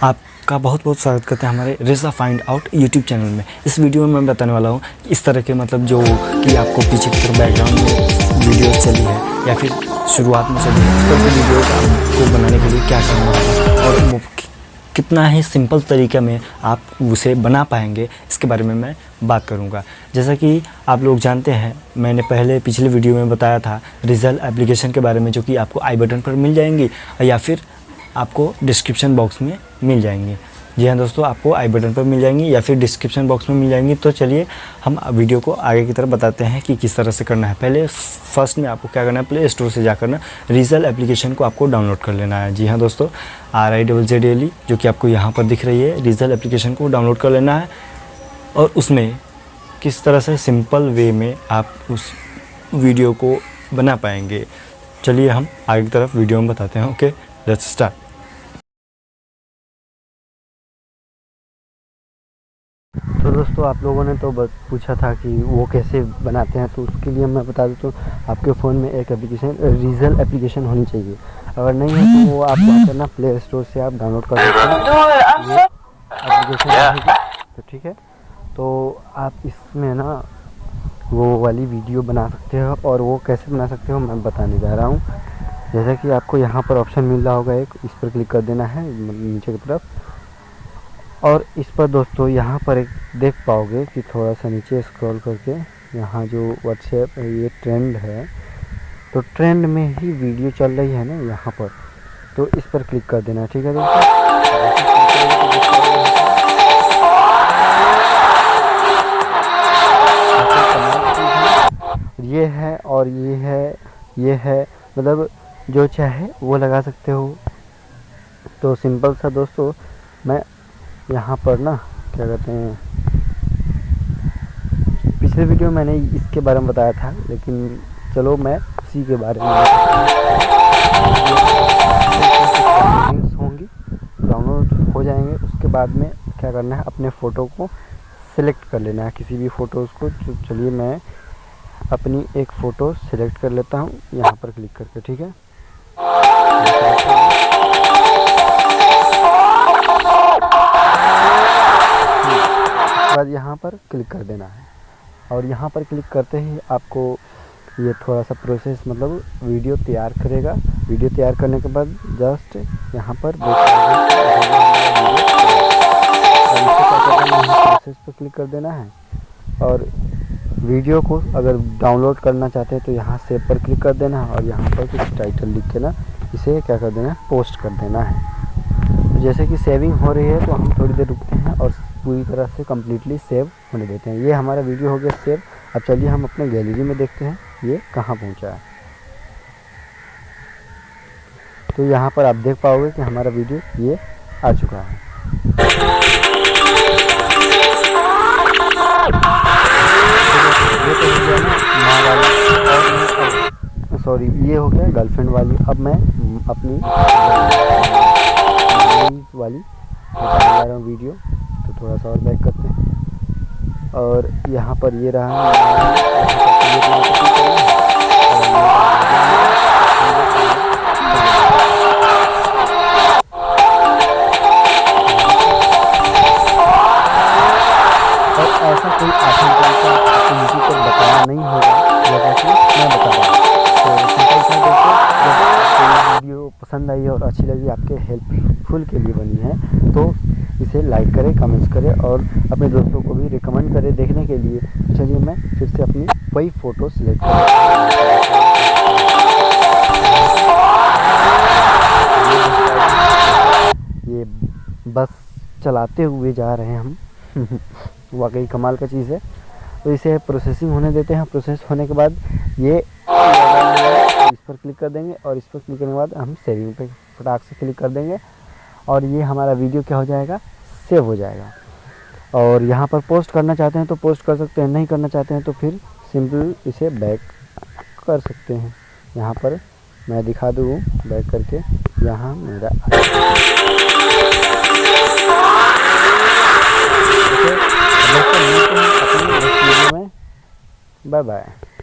आपका बहुत बहुत स्वागत करते हैं हमारे रिजा फाइंड आउट यूट्यूब चैनल में। इस वीडियो में मैं बताने वाला हूँ इस तरह के मतलब जो कि आपको पीछे की तरफ़ बैकग्राउंड में वीडियो चली है या फिर शुरुआत में चली है, इस तरह की आपको बनाने के लिए क्या करना है और कितना ही सिंपल तरीके में आप उसे बना पाएँगे, इसके बारे में मैं बात करूँगा। जैसा कि आप लोग जानते हैं, मैंने पहले पिछले वीडियो में बताया था रिज़ल्ट एप्लीकेशन के बारे में जो कि आपको आई बटन पर मिल जाएँगी या फिर आपको डिस्क्रिप्शन बॉक्स में मिल जाएँगी। जी हाँ दोस्तों, आपको आई बटन पर मिल जाएँगी या फिर डिस्क्रिप्शन बॉक्स में मिल जाएँगी। तो चलिए, हम वीडियो को आगे की तरफ़ बताते हैं कि किस तरह से करना है। पहले फ़र्स्ट में आपको क्या करना है? प्ले स्टोर से जाकर ना रीजल एप्लीकेशन को आपको डाउनलोड कर लेना है। जी हाँ दोस्तों R I double Z L जो कि आपको यहाँ पर दिख रही है रीजल एप्लीकेशन को डाउनलोड कर लेना है। और उसमें किस तरह से सिंपल वे में आप उस वीडियो को बना पाएँगे। चलिए हम आगे की तरफ़ वीडियो में बताते हैं। ओके लेट्स स्टार्ट तो दोस्तों आप लोगों ने तो पूछा था कि वो कैसे बनाते हैं तो उसके लिए मैं बता देता हूँ आपके फ़ोन में एक एप्लीकेशन रीजल एप्लीकेशन होनी चाहिए। अगर नहीं है तो वो आप क्या करना प्ले स्टोर से आप डाउनलोड कर सकते हैं। एप्लीकेशन तो ठीक है तो आप इसमें ना वो वाली वीडियो बना सकते हो और वो कैसे बना सकते हो मैं बताने जा रहा हूँ। जैसा कि आपको यहाँ पर ऑप्शन मिल रहा होगा एक इस पर क्लिक कर देना है नीचे की तरफ़। और इस पर दोस्तों यहाँ पर एक देख पाओगे कि थोड़ा सा नीचे स्क्रॉल करके यहाँ जो व्हाट्सएप ये ट्रेंड है। तो ट्रेंड में ही वीडियो चल रही है ना यहाँ पर। तो इस पर क्लिक कर देना, ठीक है दोस्तों? ये है और ये है ये है मतलब जो चाहे वो लगा सकते हो। तो सिंपल सा दोस्तों, मैं यहाँ पर ना, क्या कहते हैं, पिछले वीडियो में मैंने इसके बारे में बताया था, लेकिन चलो मैं उसी के बारे में होंगी डाउनलोड हो जाएँगे, उसके बाद में क्या करना है, अपने फ़ोटो को सिलेक्ट कर लेना है, किसी भी फ़ोटोज़ को। चलिए मैं अपनी एक फ़ोटो सिलेक्ट कर लेता हूँ, यहाँ पर क्लिक करके, ठीक है? क्लिक कर देना है। और यहाँ पर क्लिक करते ही आपको ये थोड़ा सा प्रोसेस मतलब वीडियो तैयार करेगा। वीडियो तैयार करने के बाद जस्ट यहाँ पर प्रोसेस पर क्लिक कर देना है। और वीडियो को अगर डाउनलोड करना चाहते हैं तो यहाँ सेव पर क्लिक कर देना है और यहाँ पर कुछ टाइटल लिख के ना इसे क्या कर देना है पोस्ट कर देना है। तो जैसे कि सेविंग हो रही है तो हम थोड़ी देर रुकते हैं और पूरी तरह से कम्प्लीटली सेव होने देते हैं ये हमारा वीडियो हो गया सेव अब चलिए हम अपने गैलरी में देखते हैं ये कहाँ पहुँचा है तो यहाँ पर आप देख पाओगे कि हमारा वीडियो ये आ चुका है सॉरी ये हो गया गर्लफ्रेंड वाली अब मैं अपनी वाली जा रहा हूँ वीडियो थोड़ा सा और बैक करते हैं। और यहाँ पर ये रहा ऐसा कोई आसान तरीका किसी को बताया नहीं होगा जैसा कि मैं बता तो वीडियो पसंद आई और अच्छी लगी, आपके हेल्पफुल के लिए बनी है तो इसे लाइक करें कमेंट्स करें और अपने दोस्तों को भी रिकमेंड करें देखने के लिए। चलिए मैं फिर से अपनी वही फ़ोटो सिलेक्ट करूँ ये बस चलाते हुए जा रहे हैं हम। वाकई कमाल का चीज़ है। तो इसे प्रोसेसिंग होने देते हैं। प्रोसेस होने के बाद ये इस पर क्लिक कर देंगे और इस पर क्लिक करने के बाद हम सेविंग पे फटाक से क्लिक कर देंगे। और ये हमारा वीडियो क्या हो जाएगा? सेव हो जाएगा। और यहाँ पर पोस्ट करना चाहते हैं तो पोस्ट कर सकते हैं, नहीं करना चाहते हैं तो फिर सिंपल इसे बैक कर सकते हैं। यहाँ पर मैं दिखा दूँ बैक करके, यहाँ मेरा बाय बाय